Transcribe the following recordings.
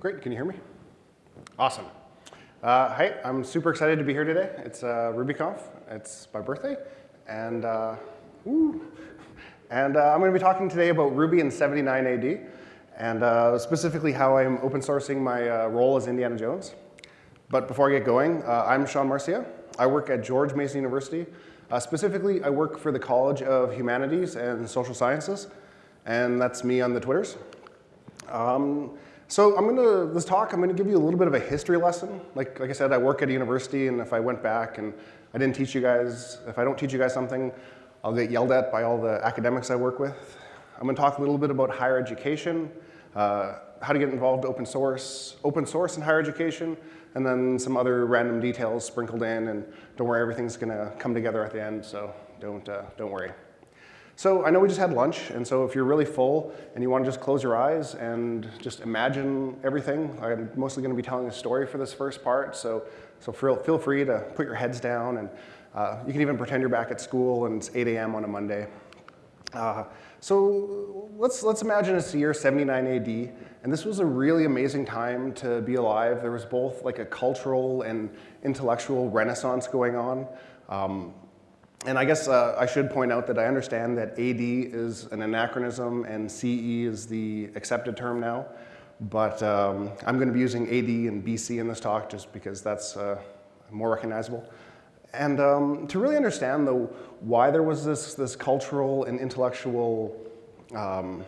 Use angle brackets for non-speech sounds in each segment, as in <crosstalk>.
Great, can you hear me? Awesome. Uh, hi, I'm super excited to be here today. It's uh, RubyConf. It's my birthday, and uh, and uh, I'm going to be talking today about Ruby in 79 AD, and uh, specifically how I'm open sourcing my uh, role as Indiana Jones. But before I get going, uh, I'm Sean Marcia. I work at George Mason University. specifically, I work for the College of Humanities and Social Sciences, and that's me on the Twitters. Um, so I'm gonna, this talk, I'm gonna give you a little bit of a history lesson. Like, like I said, I work at a university, and if I went back and I didn't teach you guys, if I don't teach you guys something, I'll get yelled at by all the academics I work with. I'm gonna talk a little bit about higher education, uh, how to get involved open source, open source in higher education, and then some other random details sprinkled in, and don't worry, everything's gonna come together at the end, so don't, uh, don't worry. So I know we just had lunch, and so if you're really full and you want to just close your eyes and just imagine everything, I'm mostly going to be telling a story for this first part, so, so feel feel free to put your heads down, and uh, you can even pretend you're back at school and it's 8 a.m. on a Monday. Uh, so let's, let's imagine it's the year 79 AD, and this was a really amazing time to be alive. There was both like a cultural and intellectual renaissance going on. Um, and I guess uh, I should point out that I understand that AD is an anachronism and CE is the accepted term now. But um, I'm going to be using AD and BC in this talk just because that's uh, more recognizable. And um, to really understand though why there was this, this cultural and intellectual um,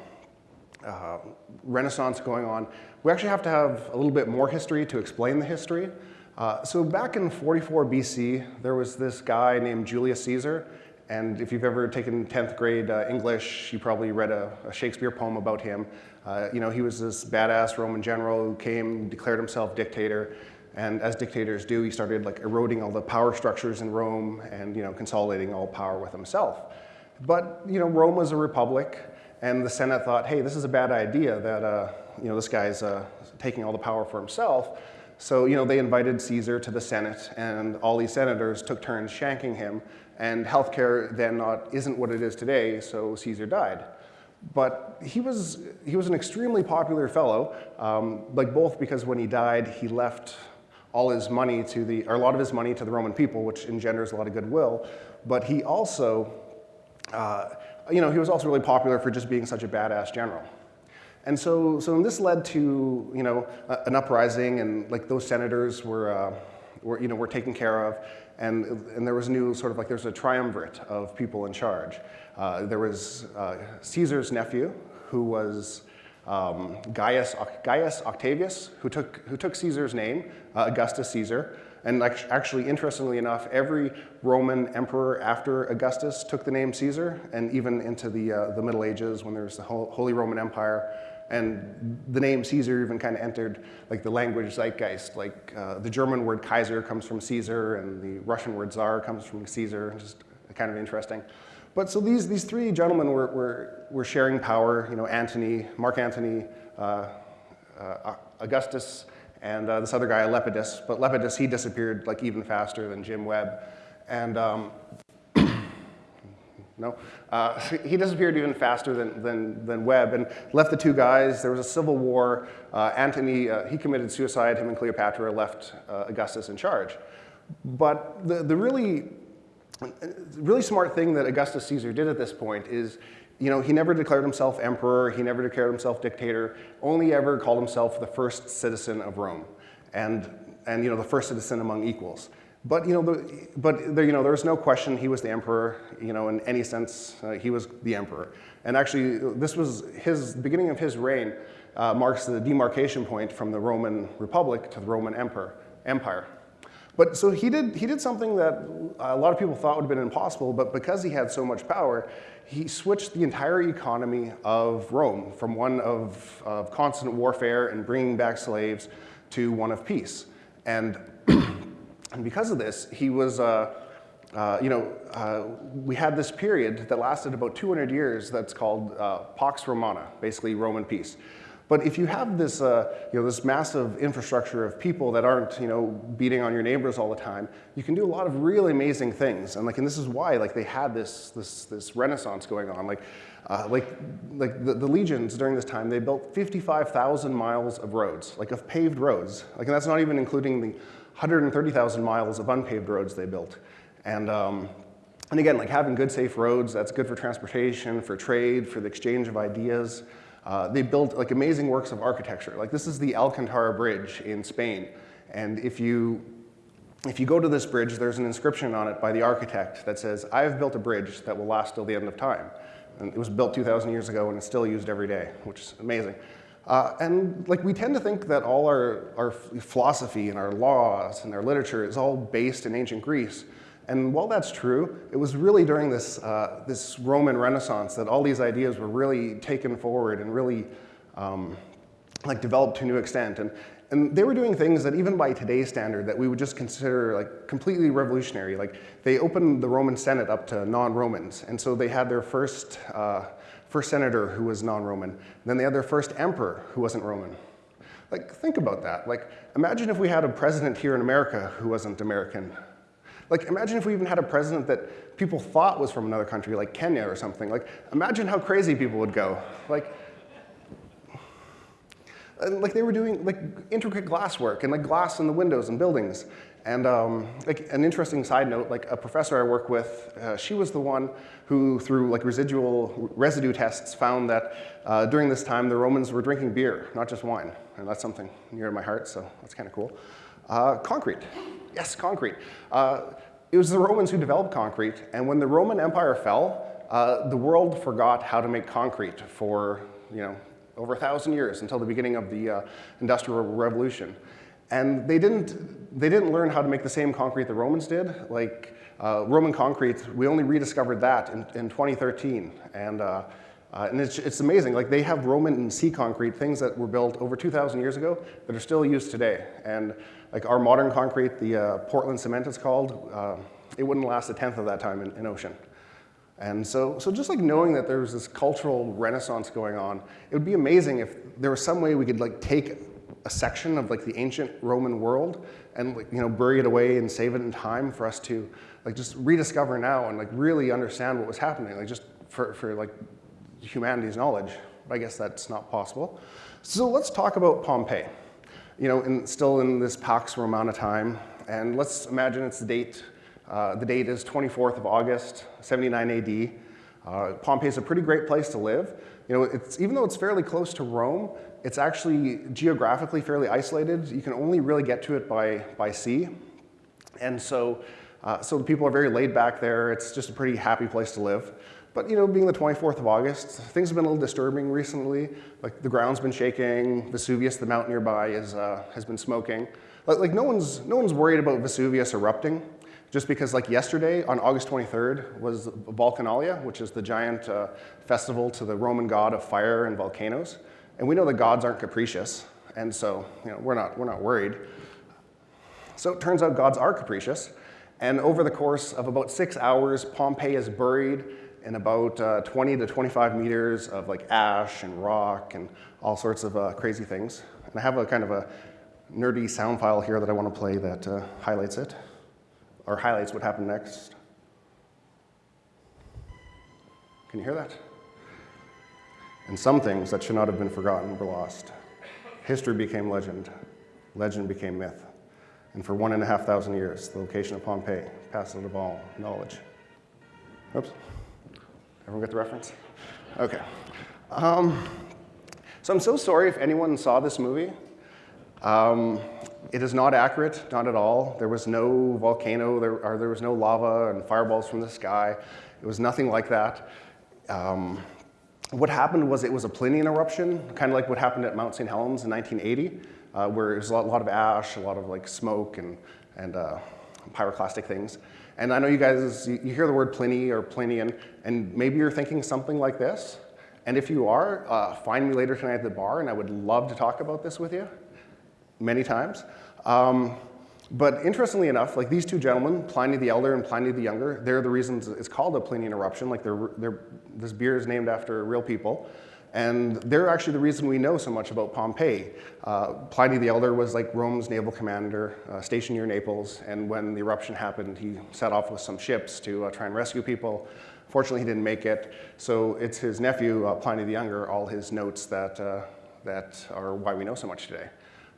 uh, renaissance going on, we actually have to have a little bit more history to explain the history. Uh, so back in 44 BC, there was this guy named Julius Caesar. And if you've ever taken 10th grade uh, English, you probably read a, a Shakespeare poem about him. Uh, you know, he was this badass Roman general who came, declared himself dictator. And as dictators do, he started like eroding all the power structures in Rome and, you know, consolidating all power with himself. But, you know, Rome was a republic. And the Senate thought, hey, this is a bad idea that, uh, you know, this guy's uh, taking all the power for himself. So, you know, they invited Caesar to the Senate, and all these senators took turns shanking him, and healthcare then not, isn't what it is today, so Caesar died. But he was, he was an extremely popular fellow, um, like both because when he died, he left all his money to the, or a lot of his money to the Roman people, which engenders a lot of goodwill, but he also, uh, you know, he was also really popular for just being such a badass general. And so, so this led to you know an uprising, and like those senators were, uh, were you know were taken care of, and and there was new sort of like there's a triumvirate of people in charge. Uh, there was uh, Caesar's nephew, who was um, Gaius, Gaius Octavius, who took who took Caesar's name, uh, Augustus Caesar. And actually, interestingly enough, every Roman emperor after Augustus took the name Caesar, and even into the, uh, the Middle Ages when there was the Holy Roman Empire, and the name Caesar even kind of entered like the language zeitgeist. Like uh, the German word Kaiser comes from Caesar, and the Russian word Tsar comes from Caesar. Just kind of interesting. But so these, these three gentlemen were, were, were sharing power, you know, Antony, Mark Antony, uh, uh, Augustus, and uh, this other guy, Lepidus. But Lepidus, he disappeared like even faster than Jim Webb. And um, <coughs> no? Uh, he disappeared even faster than, than, than Webb and left the two guys. There was a civil war. Uh, Antony, uh, he committed suicide. Him and Cleopatra left uh, Augustus in charge. But the, the really, really smart thing that Augustus Caesar did at this point is you know, he never declared himself emperor. He never declared himself dictator. Only ever called himself the first citizen of Rome and, and you know, the first citizen among equals. But you know, the, but there, you know, there was no question he was the emperor. You know, in any sense, uh, he was the emperor. And actually, this was his beginning of his reign uh, marks the demarcation point from the Roman Republic to the Roman emperor, Empire. But so he did, he did something that a lot of people thought would have been impossible, but because he had so much power, he switched the entire economy of Rome from one of, of constant warfare and bringing back slaves to one of peace. And <clears throat> And because of this, he was, uh, uh, you know, uh, we had this period that lasted about 200 years that's called uh, Pax Romana, basically Roman peace. But if you have this, uh, you know, this massive infrastructure of people that aren't, you know, beating on your neighbors all the time, you can do a lot of really amazing things. And like, and this is why, like, they had this, this, this renaissance going on. Like, Uh, like like the, the, legions during this time, they built 55,000 miles of roads, like of paved roads. Like, and that's not even including the 130,000 miles of unpaved roads they built. And, um, and again, like having good, safe roads, that's good for transportation, for trade, for the exchange of ideas. Uh, they built like amazing works of architecture. Like this is the Alcantara Bridge in Spain. And if you, if you go to this bridge, there's an inscription on it by the architect that says, I have built a bridge that will last till the end of time. And it was built 2,000 years ago and it's still used every day, which is amazing. Uh, and like we tend to think that all our, our philosophy and our laws and our literature is all based in ancient Greece. And while that's true, it was really during this, uh, this Roman Renaissance that all these ideas were really taken forward and really um, like developed to a new extent. And, and they were doing things that even by today's standard that we would just consider like completely revolutionary. Like they opened the Roman Senate up to non-Romans. And so they had their first, uh, first senator who was non-Roman. Then they had their first emperor who wasn't Roman. Like think about that. Like imagine if we had a president here in America who wasn't American. Like imagine if we even had a president that people thought was from another country, like Kenya or something. Like imagine how crazy people would go. Like, like they were doing like intricate glass work and like glass in the windows and buildings. And um, like an interesting side note, like a professor I work with, uh, she was the one who, through like residual residue tests, found that uh, during this time the Romans were drinking beer, not just wine. And that's something near my heart, so that's kind of cool. Uh, concrete. Yes, concrete. Uh, it was the Romans who developed concrete, and when the Roman Empire fell, uh, the world forgot how to make concrete for, you know, over a thousand years until the beginning of the uh, Industrial Revolution. And they didn't, they didn't learn how to make the same concrete the Romans did. Like uh, Roman concrete, we only rediscovered that in, in 2013. And, uh, uh, and it's, it's amazing, like they have Roman and sea concrete, things that were built over 2,000 years ago that are still used today. And like our modern concrete, the uh, Portland cement it's called, uh, it wouldn't last a tenth of that time in, in ocean. And so, so just like knowing that there's this cultural renaissance going on, it would be amazing if there was some way we could like take a section of like the ancient Roman world and like, you know, bury it away and save it in time for us to like just rediscover now and like really understand what was happening, like just for, for like humanity's knowledge. But I guess that's not possible. So let's talk about Pompeii you know, in, still in this Pax Romana time. And let's imagine it's the date. Uh, the date is 24th of August, 79 AD. Uh, Pompeii is a pretty great place to live. You know, it's, even though it's fairly close to Rome, it's actually geographically fairly isolated. You can only really get to it by, by sea. And so, uh, so the people are very laid back there. It's just a pretty happy place to live. But you know, being the 24th of August, things have been a little disturbing recently. Like the ground's been shaking, Vesuvius, the mountain nearby, is, uh, has been smoking. Like, like no, one's, no one's worried about Vesuvius erupting, just because like yesterday, on August 23rd, was Vulcanalia, which is the giant uh, festival to the Roman god of fire and volcanoes. And we know the gods aren't capricious, and so you know, we're, not, we're not worried. So it turns out gods are capricious, and over the course of about six hours, Pompeii is buried in about uh, 20 to 25 meters of like ash and rock and all sorts of uh, crazy things. And I have a kind of a nerdy sound file here that I want to play that uh, highlights it, or highlights what happened next. Can you hear that? And some things that should not have been forgotten were lost. History became legend. Legend became myth. And for one and a half thousand years, the location of Pompeii passed out of all knowledge. Oops. Everyone get the reference? Okay. Um, so I'm so sorry if anyone saw this movie. Um, it is not accurate, not at all. There was no volcano, there, or there was no lava and fireballs from the sky. It was nothing like that. Um, what happened was it was a Plinian eruption, kind of like what happened at Mount St. Helens in 1980, uh, where there's a lot, a lot, of ash, a lot of like smoke and, and uh, pyroclastic things. And I know you guys, you, hear the word Pliny or Plinian, and maybe you're thinking something like this. And if you are, uh, find me later tonight at the bar, and I would love to talk about this with you many times. Um, but interestingly enough, like these two gentlemen, Pliny the Elder and Pliny the Younger, they're the reasons it's called a Plinian eruption. Like they're, they're, this beer is named after real people. And they're actually the reason we know so much about Pompeii. Uh, Pliny the Elder was like Rome's naval commander, uh, stationed near Naples, and when the eruption happened, he set off with some ships to uh, try and rescue people Fortunately, he didn't make it, so it's his nephew, uh, Pliny the Younger, all his notes that, uh, that are why we know so much today.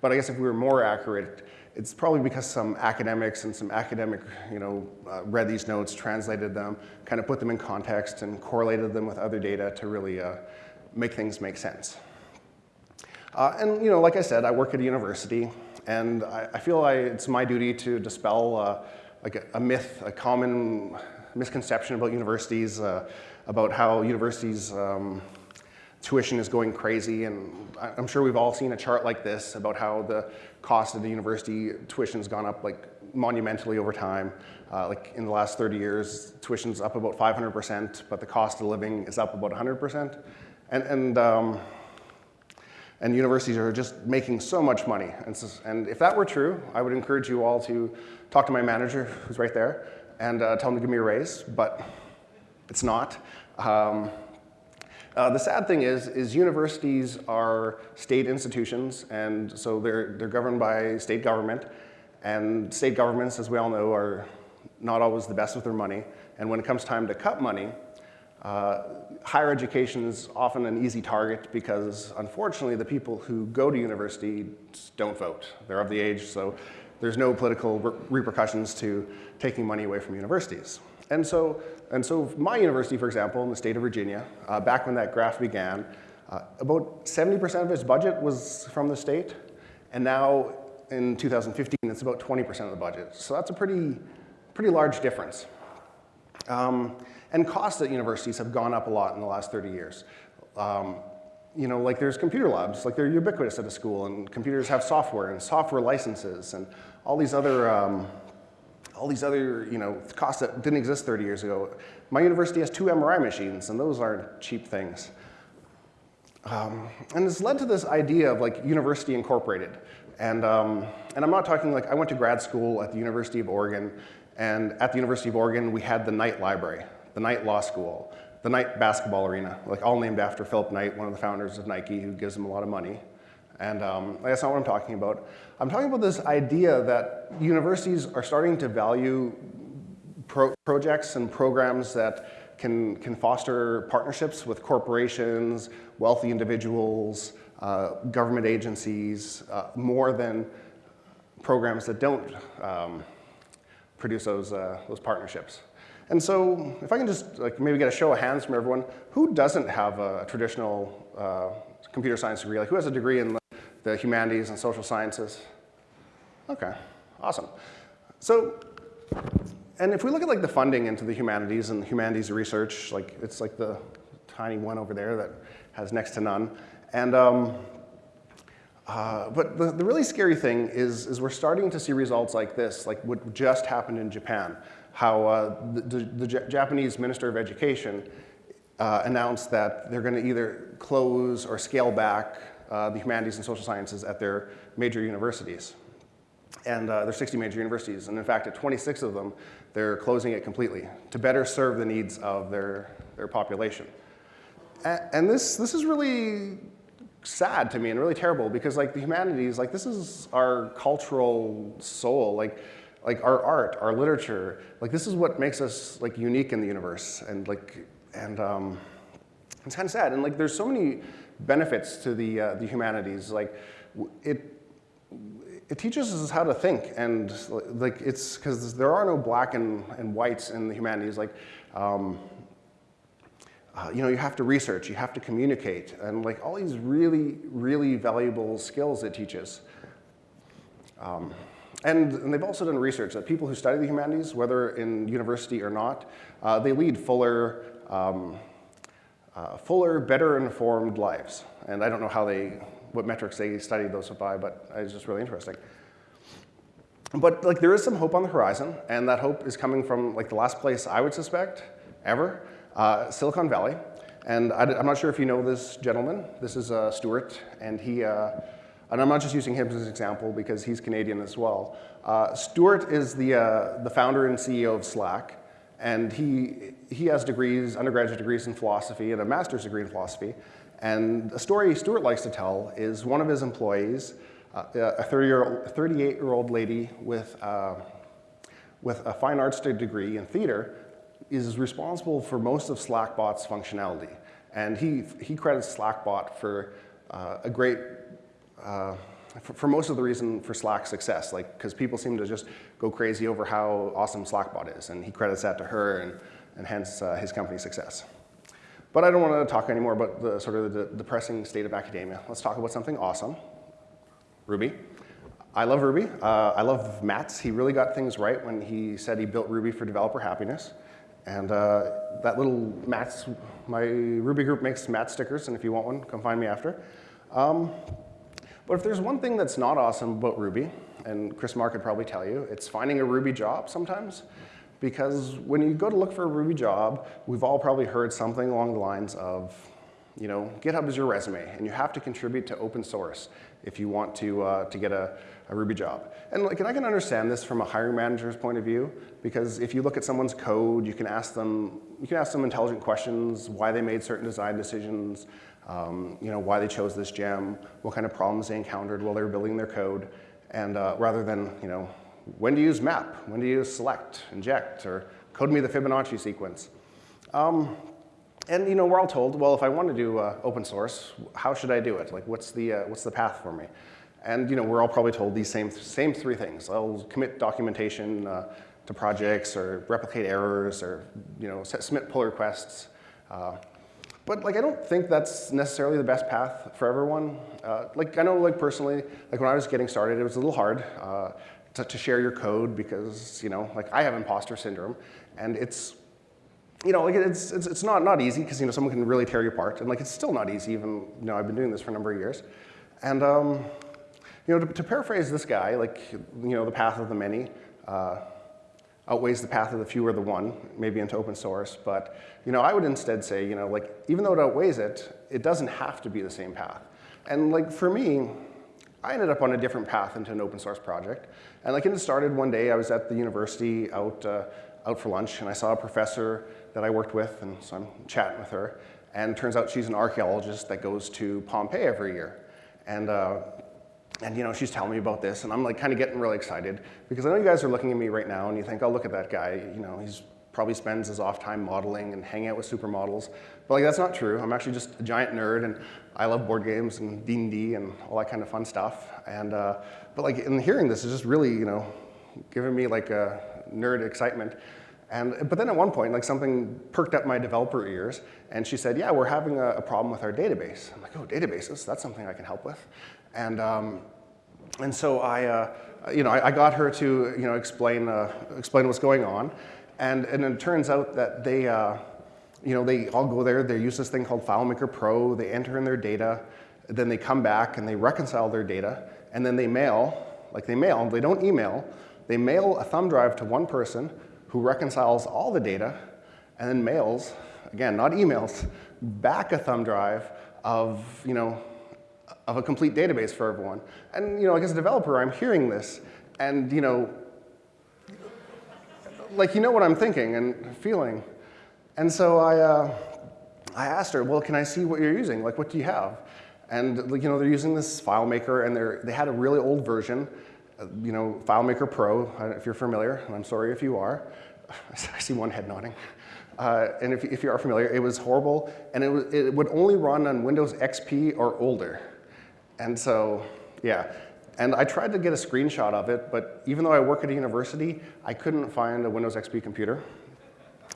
But I guess if we were more accurate, it's probably because some academics and some academic, you know, uh, read these notes, translated them, kind of put them in context and correlated them with other data to really uh, make things make sense. Uh, and, you know, like I said, I work at a university, and I, I feel I, it's my duty to dispel uh, like a, a, myth, a common misconception about universities, uh, about how universities um, tuition is going crazy, and I'm sure we've all seen a chart like this about how the cost of the university tuition's gone up like monumentally over time. Uh, like in the last 30 years, tuition's up about 500%, but the cost of living is up about 100%. And, and, um, and universities are just making so much money. And, so, and, if that were true, I would encourage you all to talk to my manager, who's right there, and uh, tell him to give me a raise, but it's not. Um, uh, the sad thing is, is universities are state institutions, and so they're, they're governed by state government, and state governments, as we all know, are not always the best with their money. And when it comes time to cut money, uh, higher education is often an easy target because, unfortunately, the people who go to university don't vote. They're of the age, so there's no political re repercussions to taking money away from universities. And so, and so my university, for example, in the state of Virginia, uh, back when that graph began, uh, about 70% of its budget was from the state, and now in 2015, it's about 20% of the budget. So that's a pretty, pretty large difference. Um, and costs at universities have gone up a lot in the last 30 years. Um, you know, like there's computer labs, like they're ubiquitous at a school, and computers have software and software licenses and all these other um, all these other you know, costs that didn't exist 30 years ago. My university has two MRI machines, and those aren't cheap things. Um, and it's led to this idea of like university incorporated. And, um, and I'm not talking like, I went to grad school at the University of Oregon, and at the University of Oregon, we had the Knight Library, the Knight Law School, the Knight Basketball Arena, like all named after Philip Knight, one of the founders of Nike, who gives them a lot of money. And um, that's not what I'm talking about. I'm talking about this idea that universities are starting to value pro projects and programs that can, can foster partnerships with corporations, wealthy individuals, uh, government agencies, uh, more than programs that don't um, produce those, uh, those partnerships. And so if I can just like maybe get a show of hands from everyone, who doesn't have a traditional uh, computer science degree? Like who has a degree in the humanities and social sciences? Okay, awesome. So, and if we look at like the funding into the humanities and the humanities research, like it's like the tiny one over there that has next to none. And, um, uh, but the, the really scary thing is, is we're starting to see results like this, like what just happened in Japan, how uh, the, the, the Japanese Minister of Education uh, announced that they're going to either close or scale back uh, the humanities and social sciences at their major universities. And uh, there's 60 major universities, and in fact, at 26 of them, they're closing it completely to better serve the needs of their, their population. And, and this, this is really sad to me and really terrible because like the humanities, like this is our cultural soul, like, like our art, our literature, like this is what makes us like unique in the universe and like, and um, it's kind of sad. And like there's so many benefits to the, uh, the humanities. Like it, it teaches us how to think and like it's because there are no black and, and whites in the humanities. Like, um, uh, you know, you have to research, you have to communicate, and like all these really, really valuable skills it teaches. Um, and, and, they've also done research that people who study the humanities, whether in university or not, uh, they lead fuller, um, uh, fuller, better informed lives. And I don't know how they, what metrics they studied those by, but it's just really interesting. But like there is some hope on the horizon, and that hope is coming from like the last place I would suspect ever, uh, Silicon Valley. And I, am not sure if you know this gentleman. This is uh, Stewart, and he, uh, and I'm not just using him as an example because he's Canadian as well. Uh, Stewart is the, uh, the founder and CEO of Slack, and he, he has degrees, undergraduate degrees in philosophy and a master's degree in philosophy. And a story Stewart likes to tell is one of his employees, uh, a 38-year-old lady with, uh, with a fine arts degree in theater, is responsible for most of Slackbot's functionality. And he, he credits Slackbot for uh, a great, uh, for, for, most of the reason for Slack's success, like because people seem to just go crazy over how awesome Slackbot is, and he credits that to her, and, and hence uh, his company's success. But I don't want to talk anymore about the sort of the depressing state of academia. Let's talk about something awesome, Ruby. I love Ruby. Uh, I love Matz. He really got things right when he said he built Ruby for developer happiness. And uh, that little Matz, my Ruby group makes Matz stickers, and if you want one, come find me after. Um, but if there's one thing that's not awesome about Ruby, and Chris Marr could probably tell you, it's finding a Ruby job sometimes. Because when you go to look for a Ruby job, we've all probably heard something along the lines of, you know, GitHub is your resume, and you have to contribute to open source if you want to, uh, to get a, a Ruby job. And, like, and I can understand this from a hiring manager's point of view, because if you look at someone's code, you can ask them, you can ask them intelligent questions, why they made certain design decisions, um, you know, why they chose this gem, what kind of problems they encountered while they were building their code, and uh, rather than, you know, when to use map, when to use select, inject, or code me the Fibonacci sequence. Um, and you know, we're all told, well, if I want to do uh, open source, how should I do it? Like, what's the, uh, what's the path for me? And you know, we're all probably told these same, same three things. I'll commit documentation uh, to projects, or replicate errors, or you know, submit pull requests. Uh, but like, I don't think that's necessarily the best path for everyone. Uh, like, I know, like personally, like when I was getting started, it was a little hard uh, to, to share your code because you know, like I have imposter syndrome, and it's you know, like it's, it's, it's not, not easy because, you know, someone can really tear you apart. And like, it's still not easy even, you know, I've been doing this for a number of years. And, um, you know, to, to, paraphrase this guy, like, you know, the path of the many uh, outweighs the path of the few or the one, maybe into open source. But, you know, I would instead say, you know, like, even though it outweighs it, it doesn't have to be the same path. And like, for me, I ended up on a different path into an open source project. And like, it started one day, I was at the university out, uh, out for lunch, and I saw a professor that I worked with, and so I'm chatting with her. And turns out she's an archaeologist that goes to Pompeii every year. And, uh, and you know, she's telling me about this, and I'm like kind of getting really excited because I know you guys are looking at me right now and you think, oh, look at that guy. You know, he's probably spends his off time modeling and hanging out with supermodels. But like, that's not true. I'm actually just a giant nerd, and I love board games and D&D and all that kind of fun stuff. And, uh, but like, in hearing this is just really, you know, giving me like a nerd excitement. And, but then at one point, like something perked up my developer ears, and she said, yeah, we're having a, a problem with our database. I'm like, oh, databases, that's something I can help with. And, um, and so I, uh, you know, I, I, got her to, you know, explain, uh, explain what's going on. And, and it turns out that they, uh, you know, they all go there, they use this thing called FileMaker Pro, they enter in their data, then they come back and they reconcile their data, and then they mail, like they mail, they don't email, they mail a thumb drive to one person who reconciles all the data and then mails, again, not emails, back a thumb drive of, you know, of a complete database for everyone. And, you know, like as a developer, I'm hearing this and, you know, like, you know what I'm thinking and feeling. And so I, uh, I asked her, well, can I see what you're using? Like, what do you have? And, you know, they're using this FileMaker and they're, they had a really old version you know, FileMaker Pro, if you're familiar, and I'm sorry if you are. <laughs> I see one head nodding. Uh, and if, if, you are familiar, it was horrible, and it, it would only run on Windows XP or older. And so, yeah. And I tried to get a screenshot of it, but even though I work at a university, I couldn't find a Windows XP computer.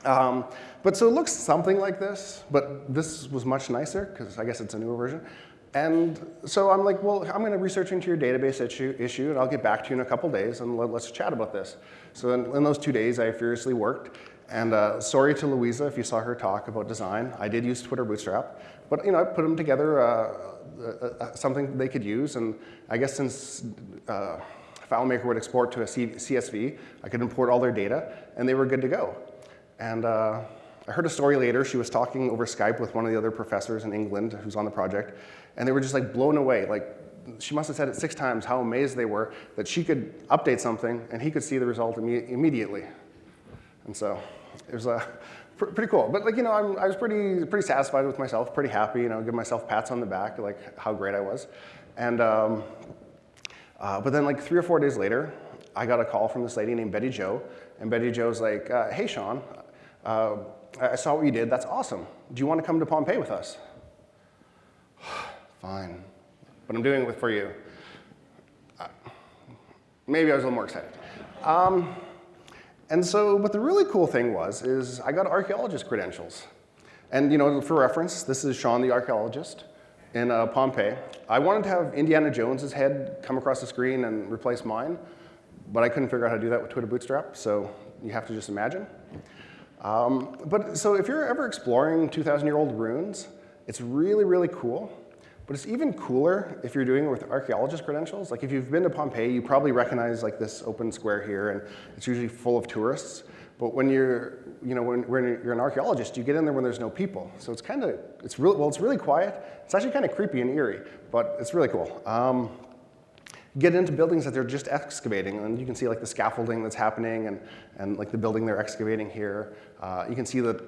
Um, but so it looks something like this, but this was much nicer, because I guess it's a newer version. And so I'm like, well, I'm going to research into your database issue, issue, and I'll get back to you in a couple days, and let, us chat about this. So in, in, those two days, I furiously worked. And uh, sorry to Louisa if you saw her talk about design. I did use Twitter Bootstrap. But you know, I put them together, uh, uh, uh something they could use. And I guess since uh, FileMaker would export to a C CSV, I could import all their data, and they were good to go. And I heard a story later. She was talking over Skype with one of the other professors in England who's on the project, and they were just like blown away. Like she must have said it six times how amazed they were that she could update something and he could see the result imme immediately. And so it was pr pretty cool. But like you know, I'm, i was pretty pretty satisfied with myself, pretty happy. You know, give myself pats on the back, like how great I was. And um, uh, but then like three or four days later, I got a call from this lady named Betty Joe, and Betty Joe's like, uh, "Hey, Sean, uh, I saw what you did. That's awesome. Do you want to come to Pompeii with us? <sighs> Fine, but I'm doing it for you. Uh, maybe I was a little more excited. Um, and so, but the really cool thing was, is I got archaeologist credentials. And you know, for reference, this is Sean the archaeologist in uh, Pompeii. I wanted to have Indiana Jones's head come across the screen and replace mine, but I couldn't figure out how to do that with Twitter Bootstrap, so you have to just imagine. Um, but so if you're ever exploring 2,000-year-old ruins, it's really, really cool. But it's even cooler if you're doing it with archaeologist credentials. Like if you've been to Pompeii, you probably recognize like this open square here, and it's usually full of tourists. But when you're, you know, when, when you're an archaeologist, you get in there when there's no people. So it's kind of, it's really, well, it's really quiet. It's actually kind of creepy and eerie, but it's really cool. Um, get into buildings that they're just excavating, and you can see like the scaffolding that's happening, and, and like the building they're excavating here. Uh, you can see that,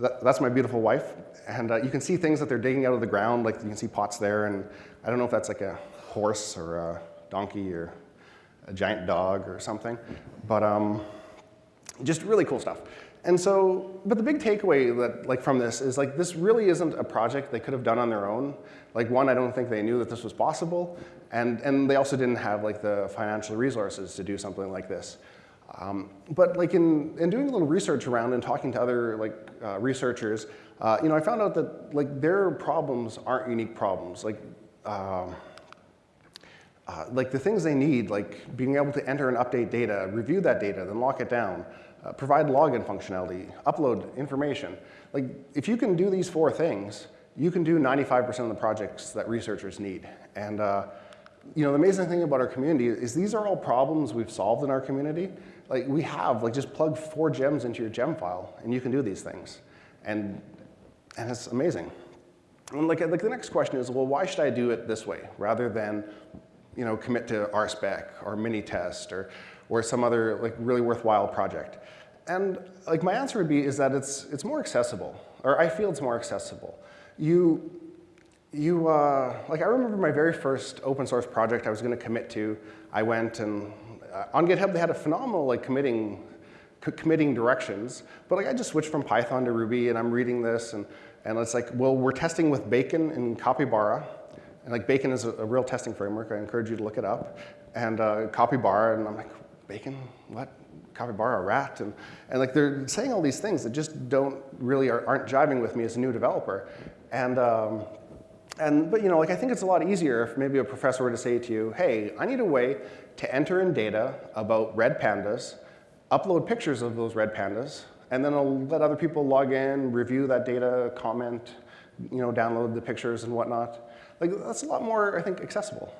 that, that's my beautiful wife, and uh, you can see things that they're digging out of the ground, like you can see pots there, and I don't know if that's like a horse or a donkey or a giant dog or something, but um, just really cool stuff. And so, but the big takeaway that, like, from this is like this really isn't a project they could have done on their own. Like one, I don't think they knew that this was possible, and and they also didn't have like the financial resources to do something like this. Um, but like in, in doing a little research around and talking to other like uh, researchers, uh, you know, I found out that like their problems aren't unique problems. Like, um, uh, like the things they need, like being able to enter and update data, review that data, then lock it down, uh, provide login functionality, upload information. Like if you can do these four things, you can do 95% of the projects that researchers need. And uh, you know, the amazing thing about our community is these are all problems we've solved in our community. Like we have, like just plug four gems into your gem file and you can do these things. And, and it's amazing. And like, like the next question is, well, why should I do it this way rather than you know, commit to RSpec or Minitest or, or some other like really worthwhile project? And like my answer would be is that it's, it's more accessible, or I feel it's more accessible. You, you, uh, like I remember my very first open source project I was going to commit to. I went and uh, on GitHub they had a phenomenal like committing, committing directions, but like I just switched from Python to Ruby and I'm reading this and, and it's like, well, we're testing with Bacon and Capybara. And like Bacon is a, a real testing framework. I encourage you to look it up. And uh, Capybara, and I'm like, Bacon? What? Capybara, rat? And, and like they're saying all these things that just don't really are, aren't jiving with me as a new developer. And um, and, but you know, like I think it's a lot easier if maybe a professor were to say to you, hey, I need a way to enter in data about red pandas, upload pictures of those red pandas, and then I'll let other people log in, review that data, comment, you know, download the pictures and whatnot. Like that's a lot more, I think, accessible.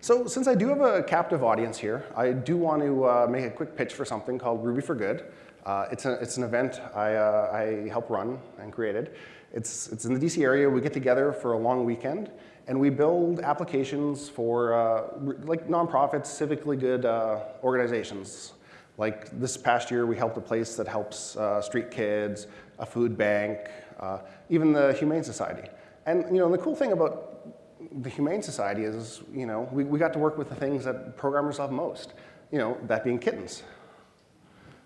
So since I do have a captive audience here, I do want to uh, make a quick pitch for something called Ruby for Good. Uh, it's, a, it's an event I, uh, I helped run and created. It's, it's in the DC area. We get together for a long weekend, and we build applications for uh, like nonprofits, civically good uh, organizations. Like this past year, we helped a place that helps uh, street kids, a food bank, uh, even the Humane Society. And you know, the cool thing about the Humane Society is, you know, we, we got to work with the things that programmers love most, you know, that being kittens.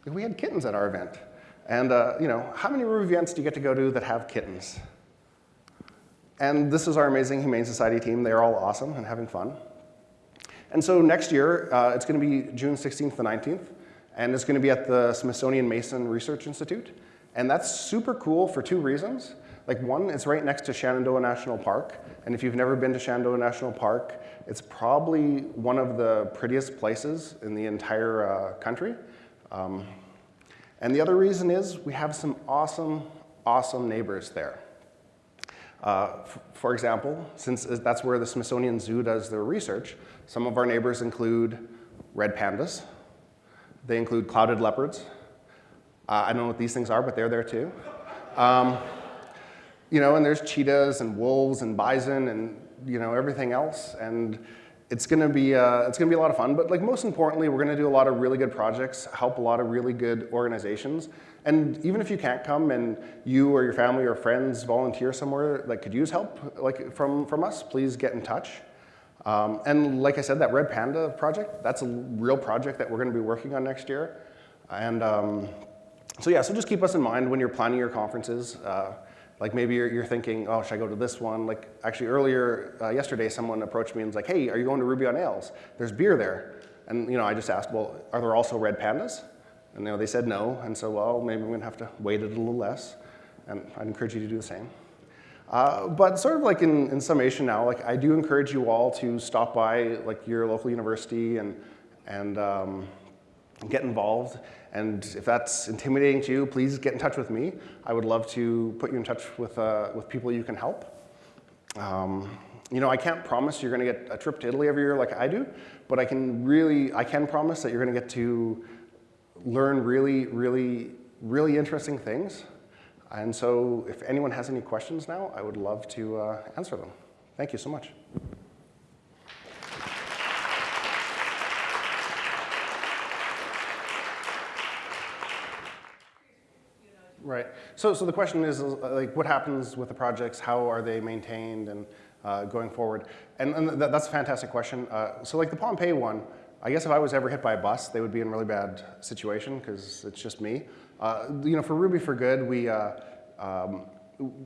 We had kittens at our event. And uh, you know, how many Ruby events do you get to go to that have kittens? And this is our amazing Humane Society team. They're all awesome and having fun. And so next year, uh, it's going to be June 16th to 19th, and it's going to be at the Smithsonian Mason Research Institute. And that's super cool for two reasons. Like one, it's right next to Shenandoah National Park. And if you've never been to Shenandoah National Park, it's probably one of the prettiest places in the entire uh, country. Um, and the other reason is we have some awesome, awesome neighbors there. Uh, for example, since that's where the Smithsonian Zoo does their research, some of our neighbors include red pandas. They include clouded leopards. Uh, I don't know what these things are, but they're there too. Um, you know, and there's cheetahs and wolves and bison and you know everything else. And it's gonna be uh, it's gonna be a lot of fun. But like most importantly, we're gonna do a lot of really good projects, help a lot of really good organizations. And even if you can't come and you or your family or friends volunteer somewhere that could use help like from, from us, please get in touch. Um, and like I said, that Red Panda project, that's a real project that we're gonna be working on next year. And um, so yeah, so just keep us in mind when you're planning your conferences. Uh, like maybe you're, you're, thinking, oh, should I go to this one? Like actually earlier, uh, yesterday, someone approached me and was like, hey, are you going to Ruby on Rails? There's beer there. And you know, I just asked, well, are there also red pandas? And you know, they said no, and so well, maybe I'm gonna have to wait it a little less. And I'd encourage you to do the same. Uh, but sort of like in, in summation now, like I do encourage you all to stop by like your local university and, and um, get involved. And if that's intimidating to you, please get in touch with me. I would love to put you in touch with, uh, with people you can help. Um, you know, I can't promise you're going to get a trip to Italy every year like I do, but I can really, I can promise that you're going to get to learn really, really, really interesting things. And so if anyone has any questions now, I would love to uh, answer them. Thank you so much. Right. So, so the question is, uh, like, what happens with the projects? How are they maintained and uh, going forward? And, and th that's a fantastic question. Uh, so, like the Pompeii one, I guess if I was ever hit by a bus, they would be in really bad situation because it's just me. Uh, you know, for Ruby for Good, we, uh, um,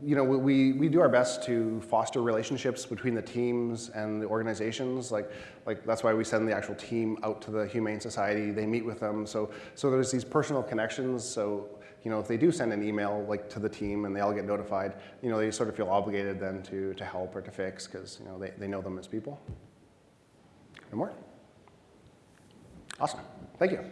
you know, we, we do our best to foster relationships between the teams and the organizations. Like, like that's why we send the actual team out to the Humane Society. They meet with them. So, so there's these personal connections. So you know, if they do send an email like to the team and they all get notified, you know, they sort of feel obligated then to, to help or to fix because, you know, they, they know them as people. No more? Awesome. Thank you.